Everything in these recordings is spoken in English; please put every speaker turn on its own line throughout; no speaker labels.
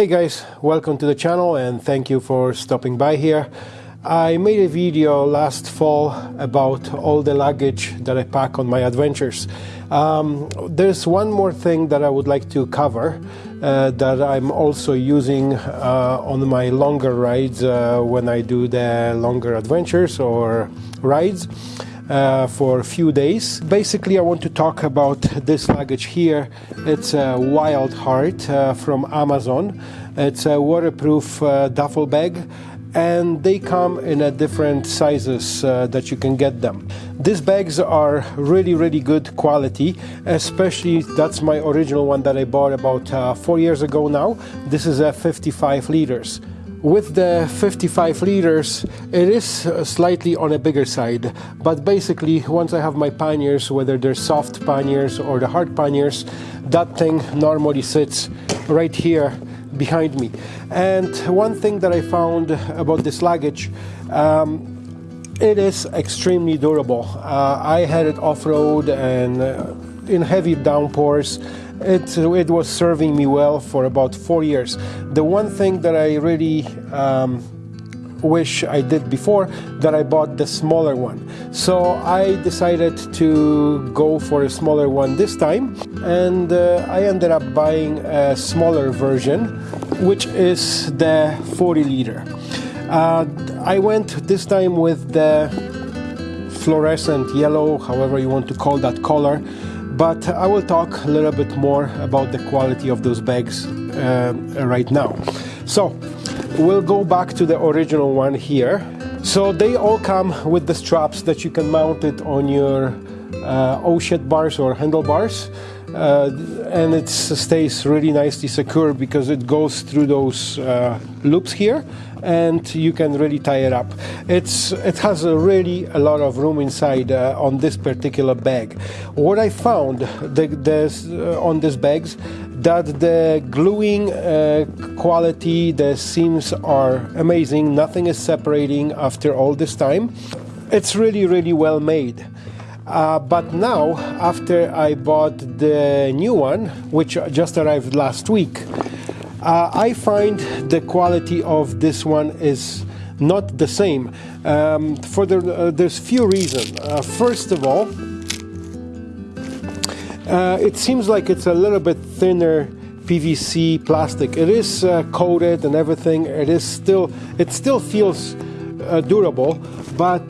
Hey guys, welcome to the channel and thank you for stopping by here. I made a video last fall about all the luggage that I pack on my adventures. Um, there's one more thing that I would like to cover uh, that I'm also using uh, on my longer rides uh, when I do the longer adventures or rides. Uh, for a few days. Basically, I want to talk about this luggage here. It's a Wild Heart uh, from Amazon. It's a waterproof uh, duffel bag and they come in a different sizes uh, that you can get them. These bags are really really good quality especially that's my original one that I bought about uh, four years ago now. This is a 55 liters. With the 55 liters, it is slightly on a bigger side, but basically once I have my panniers, whether they're soft panniers or the hard panniers, that thing normally sits right here behind me. And one thing that I found about this luggage, um, it is extremely durable. Uh, I had it off-road and uh, in heavy downpours it, it was serving me well for about four years. The one thing that I really um, wish I did before that I bought the smaller one. So I decided to go for a smaller one this time and uh, I ended up buying a smaller version which is the 40 liter. Uh, I went this time with the fluorescent yellow, however you want to call that color, but I will talk a little bit more about the quality of those bags uh, right now. So we'll go back to the original one here. So they all come with the straps that you can mount it on your uh, O-shed bars or handlebars. Uh, and it stays really nicely secure because it goes through those uh, loops here and you can really tie it up. It's it has a really a lot of room inside uh, on this particular bag. What I found the, uh, on these bags that the gluing uh, quality, the seams are amazing. Nothing is separating after all this time. It's really really well made. Uh, but now, after I bought the new one, which just arrived last week, uh, I find the quality of this one is not the same. Um, for the, uh, there's few reasons. Uh, first of all, uh, it seems like it's a little bit thinner PVC plastic. It is uh, coated and everything. It is still, it still feels durable, but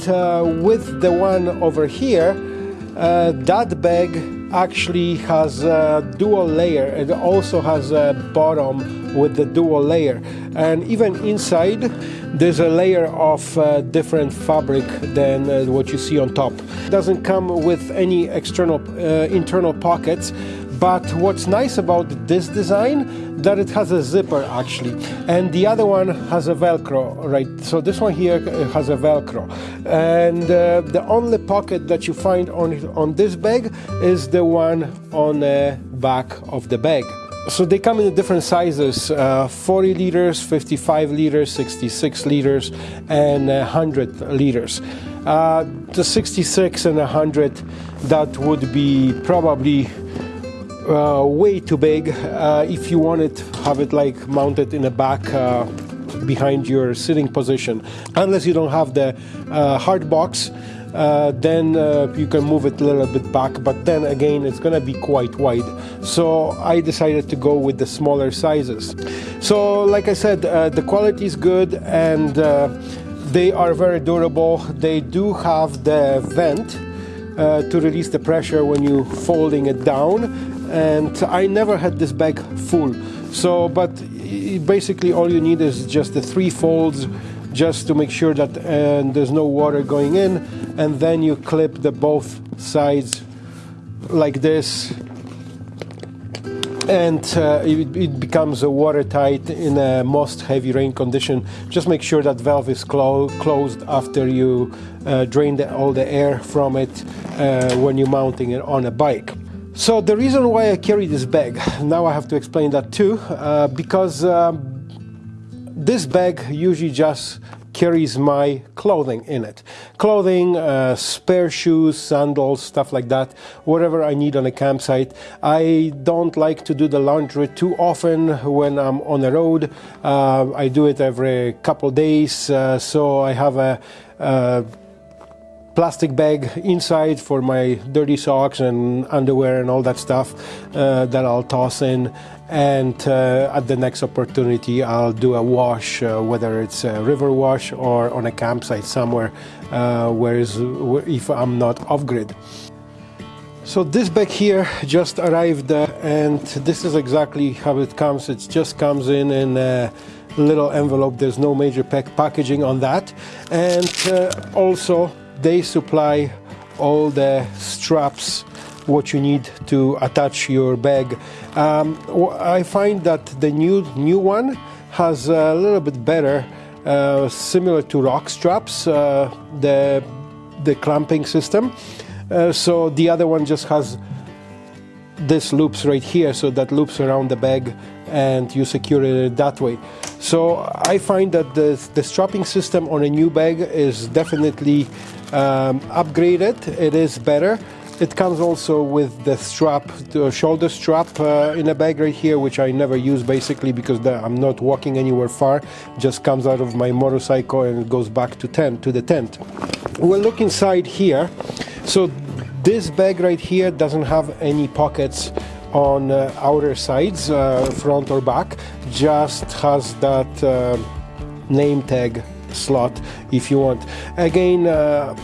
with the one over here, uh, that bag actually has a dual layer. It also has a bottom with the dual layer. And even inside, there's a layer of uh, different fabric than uh, what you see on top. It doesn't come with any external uh, internal pockets, but what's nice about this design that it has a zipper actually, and the other one has a Velcro, right? So this one here has a Velcro, and uh, the only pocket that you find on on this bag is the one on the back of the bag. So they come in different sizes, uh, 40 liters, 55 liters, 66 liters, and 100 liters. Uh, the 66 and 100, that would be probably uh, way too big. Uh, if you want it, have it like mounted in the back uh, behind your sitting position. Unless you don't have the uh, hard box, uh, then uh, you can move it a little bit back, but then again, it's gonna be quite wide. So I decided to go with the smaller sizes. So like I said, the quality is good and they are very durable. They do have the vent uh, to release the pressure when you folding it down and I never had this bag full. So, but basically all you need is just the three folds just to make sure that uh, there's no water going in and then you clip the both sides like this and uh, it, it, becomes a watertight in a most heavy rain condition. Just make sure that valve is clo closed after you uh, drain the, all the air from it uh, when you're mounting it on a bike. So the reason why I carry this bag, now I have to explain that too, uh, because um, this bag usually just carries my clothing in it. Clothing, uh, spare shoes, sandals, stuff like that, whatever I need on a campsite. I don't like to do the laundry too often when I'm on the road. Uh, I do it every couple days, uh, so I have a, a plastic bag inside for my dirty socks and underwear and all that stuff uh, that I'll toss in and uh, at the next opportunity I'll do a wash uh, whether it's a river wash or on a campsite somewhere uh, where is, if I'm not off-grid. So this bag here just arrived uh, and this is exactly how it comes. It just comes in in a little envelope. There's no major pack packaging on that. And uh, also they supply all the straps what you need to attach your bag. Um, I find that the new new one has a little bit better, uh, similar to ROK straps, uh, the the clamping system. Uh, so the other one just has this loops right here, so that loops around the bag and you secure it that way. So I find that the, the strapping system on a new bag is definitely um, upgraded. It is better. It comes also with the strap, the shoulder strap uh, in a bag right here, which I never use basically because I'm not walking anywhere far. Just comes out of my motorcycle and it goes back to tent to the tent. We'll look inside here. So this bag right here doesn't have any pockets on uh, outer sides, uh, front or back. Just has that uh, name tag slot if you want. Again uh,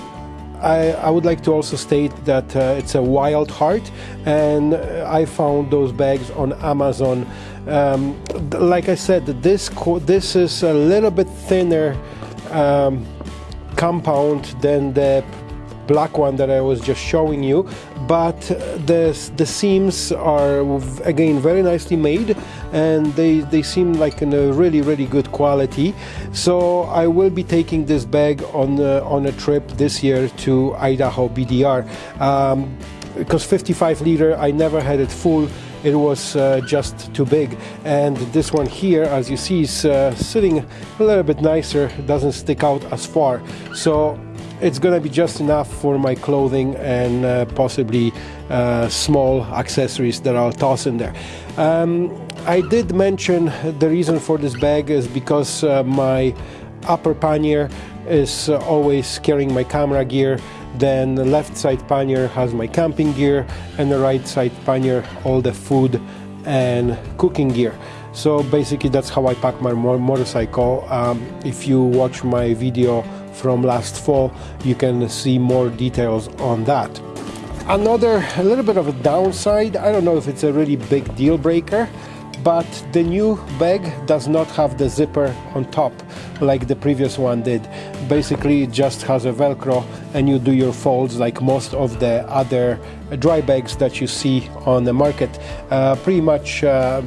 I, I, would like to also state that uh, it's a wild heart and I found those bags on Amazon. Um, like I said, this, this is a little bit thinner um, compound than the black one that I was just showing you but the, the seams are again very nicely made and they, they seem like in a really really good quality. So I will be taking this bag on, uh, on a trip this year to Idaho BDR um, because 55 liter. I never had it full. It was uh, just too big. And this one here as you see is uh, sitting a little bit nicer. Doesn't stick out as far. So it's gonna be just enough for my clothing and uh, possibly uh, small accessories that I'll toss in there. Um, I did mention the reason for this bag is because uh, my upper pannier is uh, always carrying my camera gear. Then the left side pannier has my camping gear and the right side pannier all the food and cooking gear. So basically that's how I pack my motorcycle. Um, if you watch my video from last fall, you can see more details on that. Another, a little bit of a downside, I don't know if it's a really big deal breaker, but the new bag does not have the zipper on top like the previous one did. Basically, it just has a Velcro and you do your folds like most of the other dry bags that you see on the market. Uh, pretty much uh,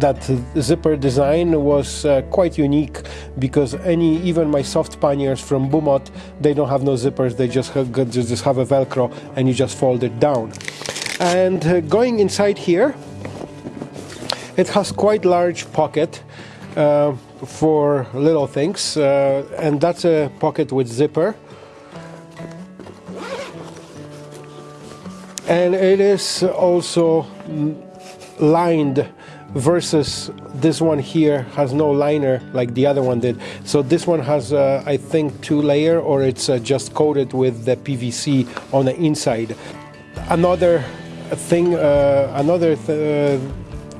that zipper design was uh, quite unique because any even my soft panniers from Bumot they don't have no zippers. They just have, just have a velcro and you just fold it down. And uh, going inside here it has quite large pocket uh, for little things uh, and that's a pocket with zipper. And it is also mm, lined versus this one here has no liner like the other one did. So this one has, uh, I think, two layer or it's uh, just coated with the PVC on the inside. Another thing, uh, another th uh,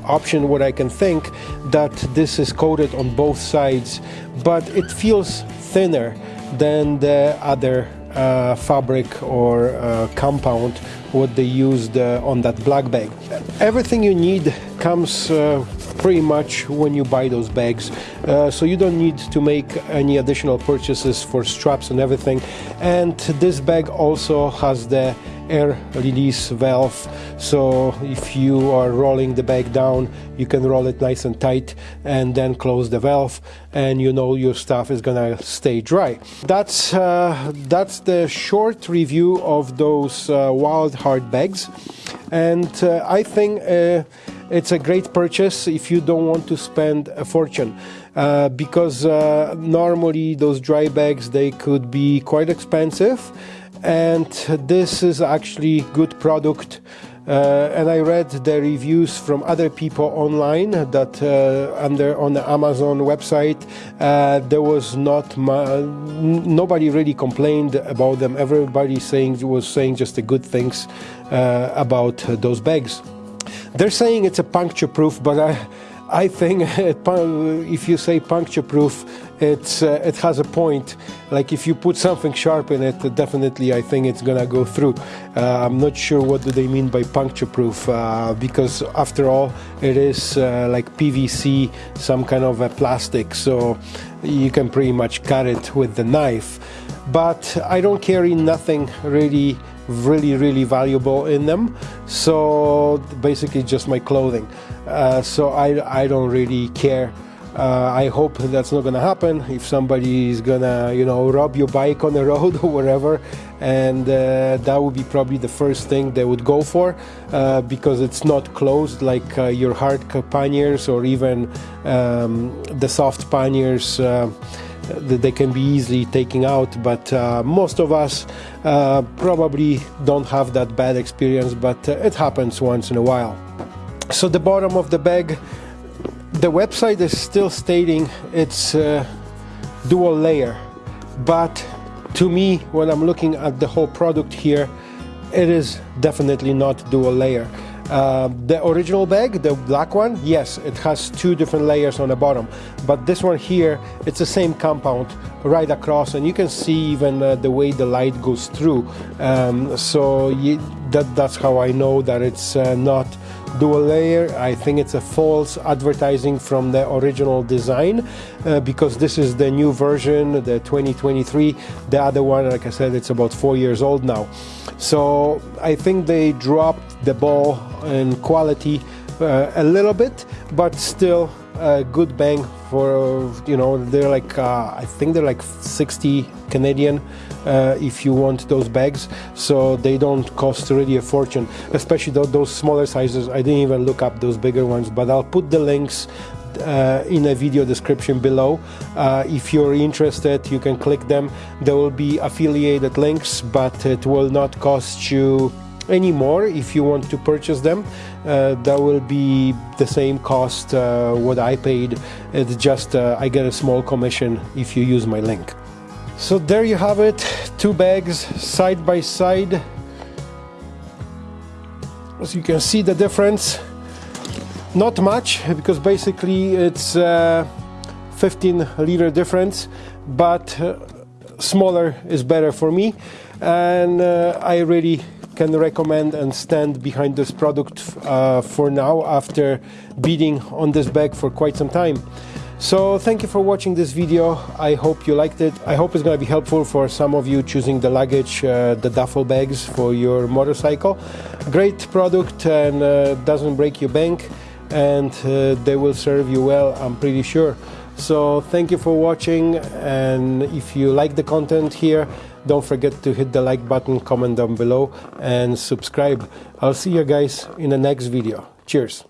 option what I can think that this is coated on both sides, but it feels thinner than the other uh, fabric or uh, compound what they used uh, on that black bag. Everything you need comes uh, pretty much when you buy those bags uh, so you don't need to make any additional purchases for straps and everything and this bag also has the air release valve. So if you are rolling the bag down you can roll it nice and tight and then close the valve and you know your stuff is gonna stay dry. That's uh, that's the short review of those uh, wild heart bags. And uh, I think uh, it's a great purchase if you don't want to spend a fortune. Uh, because uh, normally those dry bags they could be quite expensive and this is actually good product uh, and I read the reviews from other people online that uh, under on the Amazon website uh, there was not nobody really complained about them. Everybody saying was saying just the good things uh, about those bags. They're saying it's a puncture proof, but I I think if you say puncture proof, it's uh, it has a point. Like if you put something sharp in it, definitely I think it's gonna go through. Uh, I'm not sure what do they mean by puncture proof uh, because after all, it is uh, like PVC, some kind of a plastic, so you can pretty much cut it with the knife. But I don't carry nothing really really really valuable in them. So basically just my clothing. Uh, so I, I don't really care. Uh, I hope that's not gonna happen. If somebody is gonna you know rob your bike on the road or whatever and uh, that would be probably the first thing they would go for uh, because it's not closed like uh, your hard panniers or even um, the soft panniers uh, they can be easily taken out but uh, most of us uh, probably don't have that bad experience but uh, it happens once in a while. So the bottom of the bag the website is still stating it's uh, dual layer but to me when I'm looking at the whole product here it is definitely not dual layer uh, the original bag, the black one, yes, it has two different layers on the bottom, but this one here, it's the same compound right across, and you can see even uh, the way the light goes through. Um, so you, that, that's how I know that it's uh, not dual layer. I think it's a false advertising from the original design uh, because this is the new version, the 2023. The other one, like I said, it's about four years old now. So I think they dropped the ball in quality uh, a little bit, but still a good bang for you know they're like uh, I think they're like 60 Canadian uh, if you want those bags so they don't cost really a fortune especially th those smaller sizes I didn't even look up those bigger ones but I'll put the links uh, in a video description below. Uh, if you're interested, you can click them. There will be affiliated links, but it will not cost you anymore if you want to purchase them. Uh, that will be the same cost uh, what I paid. It's just uh, I get a small commission if you use my link. So there you have it. Two bags side by side. As you can see the difference. Not much because basically it's uh, 15 liter difference but uh, smaller is better for me and uh, I really can recommend and stand behind this product uh, for now after beating on this bag for quite some time. So thank you for watching this video. I hope you liked it. I hope it's going to be helpful for some of you choosing the luggage, uh, the duffel bags for your motorcycle. Great product and uh, doesn't break your bank and uh, they will serve you well, I'm pretty sure. So thank you for watching and if you like the content here, don't forget to hit the like button, comment down below and subscribe. I'll see you guys in the next video. Cheers.